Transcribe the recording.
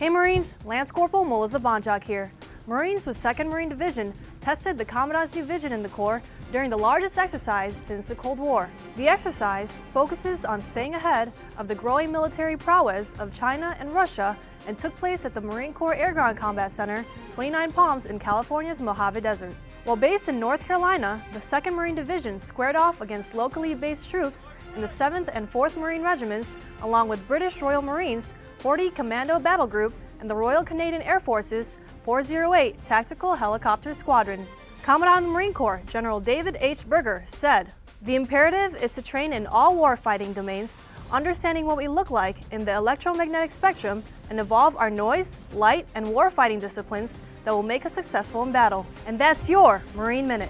Hey Marines, Lance Corporal Melissa Bonjock here. Marines with 2nd Marine Division tested the Commandant's new vision in the Corps during the largest exercise since the Cold War. The exercise focuses on staying ahead of the growing military prowess of China and Russia and took place at the Marine Corps Air Ground Combat Center, 29 Palms in California's Mojave Desert. While based in North Carolina, the 2nd Marine Division squared off against locally based troops in the 7th and 4th Marine Regiments, along with British Royal Marines, 40 Commando Battle Group, and the Royal Canadian Air Force's 408 Tactical Helicopter Squadron. Commandant of the Marine Corps, General David H. Berger, said, The imperative is to train in all warfighting domains, understanding what we look like in the electromagnetic spectrum, and evolve our noise, light, and warfighting disciplines that will make us successful in battle. And that's your Marine Minute.